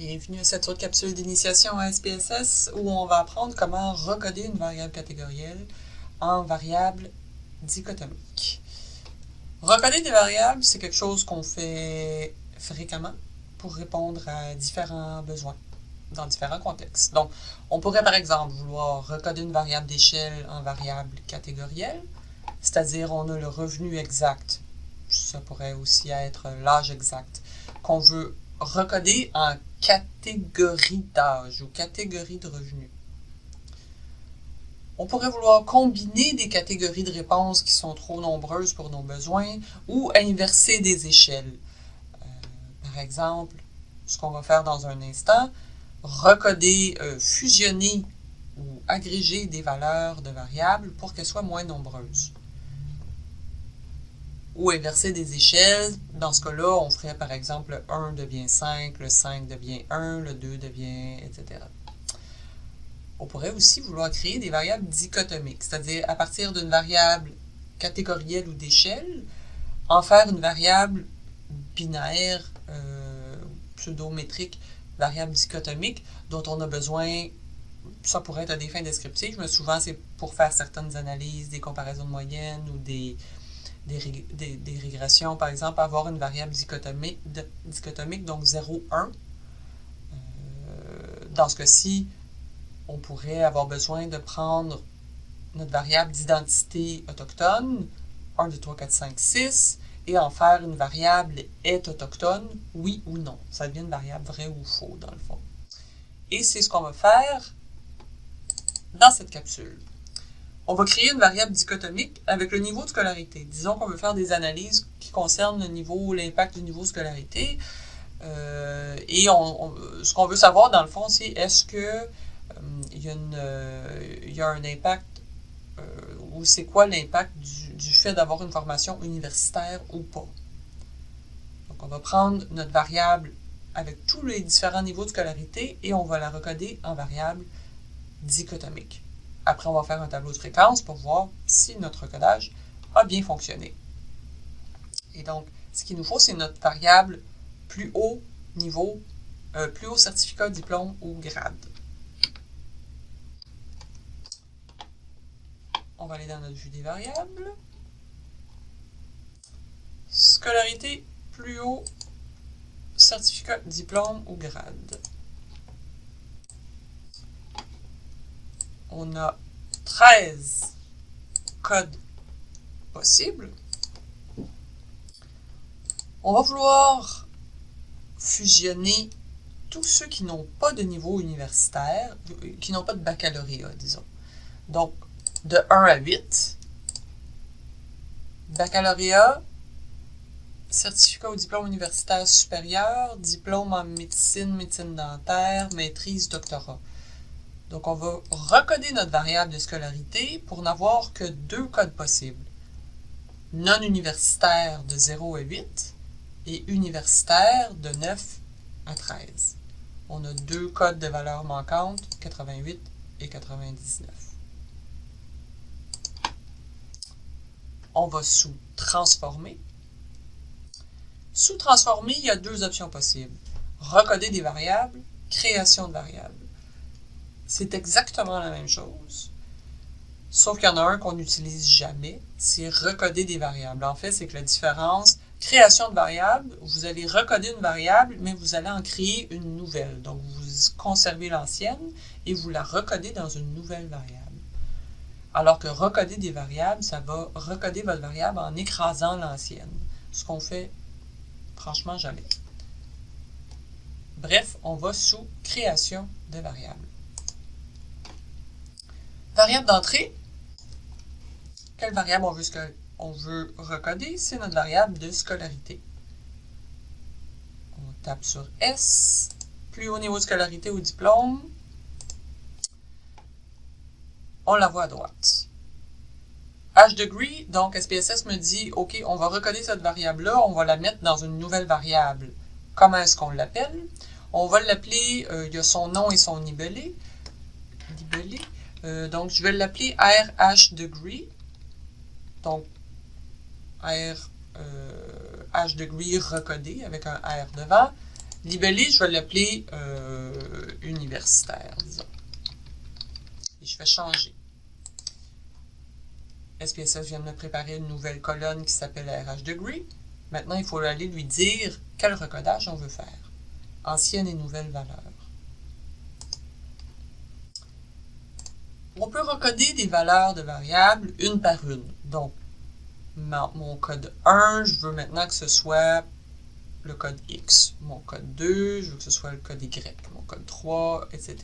Bienvenue à cette autre capsule d'initiation à SPSS où on va apprendre comment recoder une variable catégorielle en variable dichotomique. Recoder des variables, c'est quelque chose qu'on fait fréquemment pour répondre à différents besoins dans différents contextes. Donc, on pourrait par exemple vouloir recoder une variable d'échelle en variable catégorielle, c'est-à-dire on a le revenu exact, ça pourrait aussi être l'âge exact, qu'on veut recoder en catégorie d'âge ou catégorie de revenus. On pourrait vouloir combiner des catégories de réponses qui sont trop nombreuses pour nos besoins ou inverser des échelles. Euh, par exemple, ce qu'on va faire dans un instant, recoder, euh, fusionner ou agréger des valeurs de variables pour qu'elles soient moins nombreuses ou inverser des échelles. Dans ce cas-là, on ferait par exemple le 1 devient 5, le 5 devient 1, le 2 devient, etc. On pourrait aussi vouloir créer des variables dichotomiques, c'est-à-dire à partir d'une variable catégorielle ou d'échelle, en faire une variable binaire, euh, pseudométrique, variable dichotomique, dont on a besoin, ça pourrait être à des fins descriptives, mais souvent c'est pour faire certaines analyses, des comparaisons de moyenne ou des, des, régressions, par exemple, avoir une variable dichotomique, donc 0, 1. Euh, dans ce cas-ci, on pourrait avoir besoin de prendre notre variable d'identité autochtone, 1, 2, 3, 4, 5, 6, et en faire une variable est autochtone, oui ou non. Ça devient une variable vrai ou faux, dans le fond. Et c'est ce qu'on va faire dans cette capsule on va créer une variable dichotomique avec le niveau de scolarité. Disons qu'on veut faire des analyses qui concernent le niveau, l'impact du niveau de scolarité. Euh, et ce qu'on veut savoir, dans le fond, c'est est-ce que euh, euh, il, y a un impact ou c'est quoi l'impact du, fait d'avoir une formation universitaire ou pas. Donc, on va prendre notre variable avec tous les différents niveaux de scolarité et on va la recoder en variable dichotomique. Après, on va faire un tableau de fréquence pour voir si notre codage a bien fonctionné. Et donc, ce qu'il nous faut, c'est notre variable plus haut niveau, euh, plus haut certificat, diplôme ou grade. On va aller dans notre vue des variables. Scolarité, plus haut certificat, diplôme ou grade. On a 13 codes possibles. On va vouloir fusionner tous ceux qui n'ont pas de niveau universitaire, qui n'ont pas de baccalauréat, disons. Donc, de 1 à 8, baccalauréat, certificat au diplôme universitaire supérieur, diplôme en médecine, médecine dentaire, maîtrise, doctorat. Donc, on va recoder notre variable de scolarité pour n'avoir que deux codes possibles. Non universitaire de 0 à 8 et universitaire de 9 à 13. On a deux codes de valeur manquantes, 88 et 99. On va sous-transformer. Sous-transformer, il y a deux options possibles. Recoder des variables, création de variables. C'est exactement la même chose. Sauf qu'il y en a un qu'on n'utilise jamais, c'est recoder des variables. En fait, c'est que la différence, création de variables, vous allez recoder une variable, mais vous allez en créer une nouvelle. Donc, vous conservez l'ancienne et vous la recodez dans une nouvelle variable. Alors que recoder des variables, ça va recoder votre variable en écrasant l'ancienne. Ce qu'on fait, franchement, jamais. Bref, on va sous création de variables. Variable d'entrée. Quelle variable on veut, on veut recoder? C'est notre variable de scolarité. On tape sur S. Plus haut niveau de scolarité au diplôme. On la voit à droite. H degree, donc SPSS me dit, OK, on va recoder cette variable-là, on va la mettre dans une nouvelle variable. Comment est-ce qu'on l'appelle? On va l'appeler, euh, il y a son nom et son libellé. Libellé. Euh, donc, je vais l'appeler RH degree. Donc, R euh, H degree recodé avec un R devant. Libellé, je vais l'appeler euh, universitaire, disons. Et je fais changer. SPSS vient de me préparer une nouvelle colonne qui s'appelle RH degree. Maintenant, il faut aller lui dire quel recodage on veut faire. Ancienne et nouvelle valeur. On peut recoder des valeurs de variables une par une. Donc, mon code 1, je veux maintenant que ce soit le code X. Mon code 2, je veux que ce soit le code Y. Mon code 3, etc.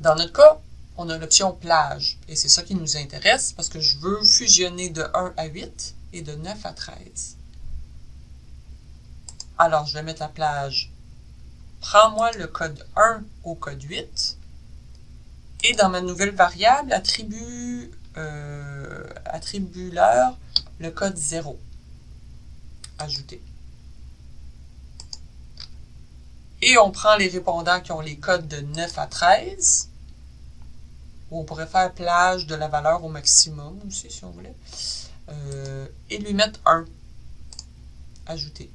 Dans notre cas, on a l'option plage. Et c'est ça qui nous intéresse parce que je veux fusionner de 1 à 8 et de 9 à 13. Alors, je vais mettre la plage. Prends-moi le code 1 au code 8. Et dans ma nouvelle variable, attribue, euh, attribue leur le code 0. Ajouter. Et on prend les répondants qui ont les codes de 9 à 13 on pourrait faire plage de la valeur au maximum aussi, si on voulait. Euh, et lui mettre 1. Ajouter.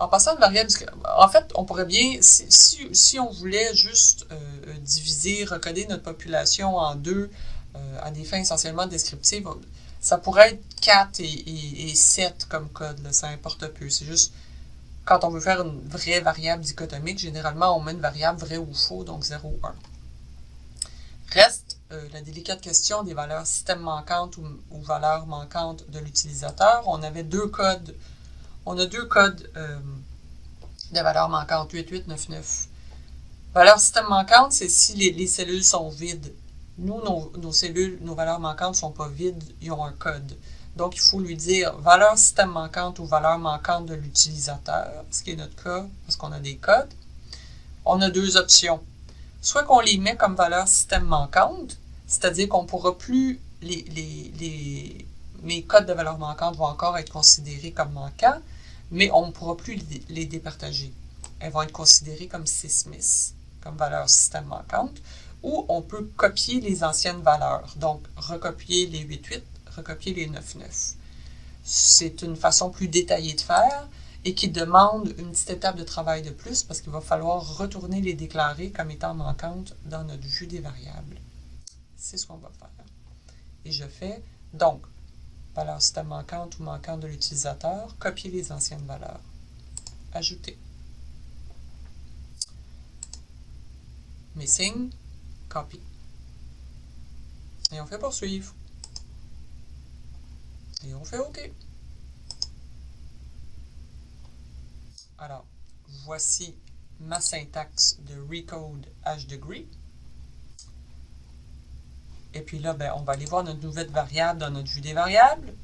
En passant de variable, en fait, on pourrait bien, si, on voulait juste euh, diviser, recoder notre population en deux, euh, à des fins essentiellement descriptives, ça pourrait être 4 et, 7 comme code, ça importe peu. C'est juste, quand on veut faire une vraie variable dichotomique, généralement, on met une variable vrai ou faux, donc 0 ou 1. Reste euh, la délicate question des valeurs système manquantes ou, valeurs manquantes de l'utilisateur. On avait deux codes. On a deux codes euh, de valeurs manquantes, 8899. Valeur système manquante, c'est si les, cellules sont vides. Nous, nos, cellules, nos valeurs manquantes ne sont pas vides, ils ont un code. Donc, il faut lui dire valeur système manquante ou valeur manquante de l'utilisateur, ce qui est notre cas, parce qu'on a des codes. On a deux options soit qu'on les met comme valeur système manquante, c'est-à-dire qu'on ne pourra plus, les, mes codes de valeur manquante vont encore être considérés comme manquants, mais on ne pourra plus les, départager. Elles vont être considérées comme sysmis, comme valeur système manquante, ou on peut copier les anciennes valeurs, donc recopier les 8.8, recopier les 9.9. C'est une façon plus détaillée de faire, et qui demande une petite étape de travail de plus parce qu'il va falloir retourner les déclarer comme étant manquantes dans notre vue des variables. C'est ce qu'on va faire. Et je fais donc valeur système manquante ou manquante de l'utilisateur, copier les anciennes valeurs. Ajouter. Missing, copy. Et on fait poursuivre. Et on fait OK. Alors, voici ma syntaxe de recode hdegree. Et puis là, ben, on va aller voir notre nouvelle variable dans notre vue des variables.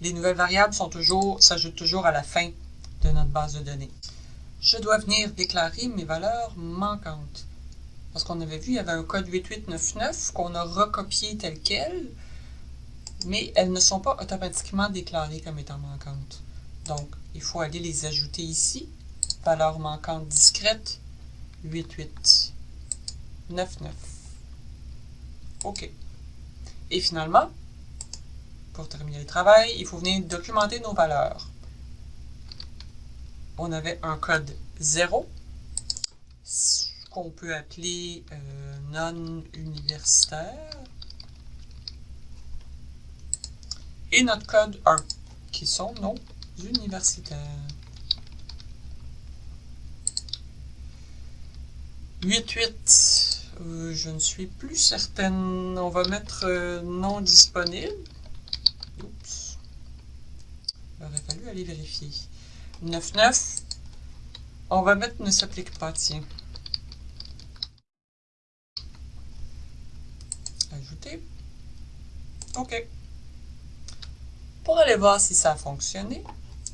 Les nouvelles variables sont toujours, s'ajoutent toujours à la fin de notre base de données. Je dois venir déclarer mes valeurs manquantes. Parce qu'on avait vu, il y avait un code 8899 qu'on a recopié tel quel, mais elles ne sont pas automatiquement déclarées comme étant manquantes. Donc, il faut aller les ajouter ici valeur manquante discrète, 88, 99. OK. Et finalement, pour terminer le travail, il faut venir documenter nos valeurs. On avait un code 0, qu'on peut appeler euh, non-universitaire, et notre code 1, qui sont nos universitaires. 8.8, je ne suis plus certaine. On va mettre euh, non disponible. Oups. Il aurait fallu aller vérifier. 9.9, on va mettre ne s'applique pas, tiens. Ajouter. OK. Pour aller voir si ça a fonctionné,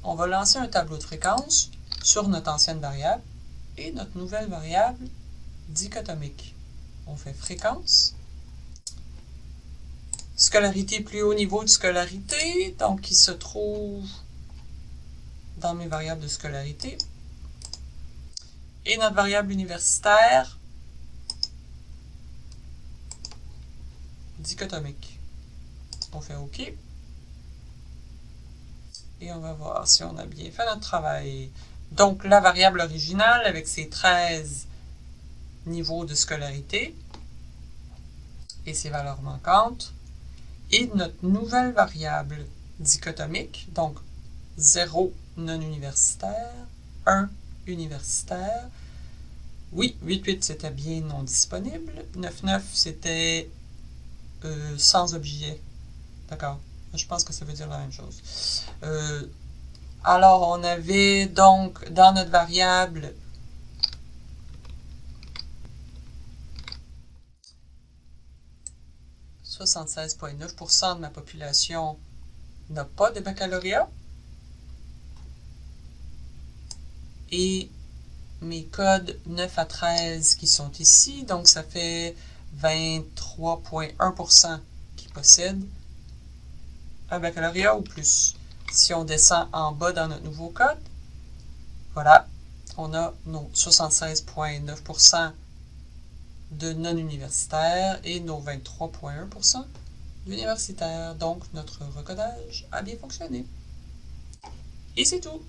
on va lancer un tableau de fréquence sur notre ancienne variable et notre nouvelle variable dichotomique. On fait fréquence. Scolarité plus haut niveau de scolarité, donc qui se trouve dans mes variables de scolarité. Et notre variable universitaire dichotomique. On fait OK. Et on va voir si on a bien fait notre travail. Donc, la variable originale avec ses 13 niveaux de scolarité et ses valeurs manquantes, et notre nouvelle variable dichotomique, donc 0 non universitaire, 1 universitaire. Oui, 8.8 c'était bien non disponible, 9.9 c'était euh, sans objet. D'accord, je pense que ça veut dire la même chose. Euh, alors, on avait donc dans notre variable « 76,9% de ma population n'a pas de baccalauréat. Et mes codes 9 à 13 qui sont ici, donc ça fait 23,1% qui possèdent un baccalauréat ou plus. Si on descend en bas dans notre nouveau code, voilà, on a nos 76,9% de non-universitaires et nos 23,1% d'universitaires. Donc, notre recodage a bien fonctionné. Et c'est tout.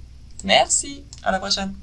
Merci. À la prochaine.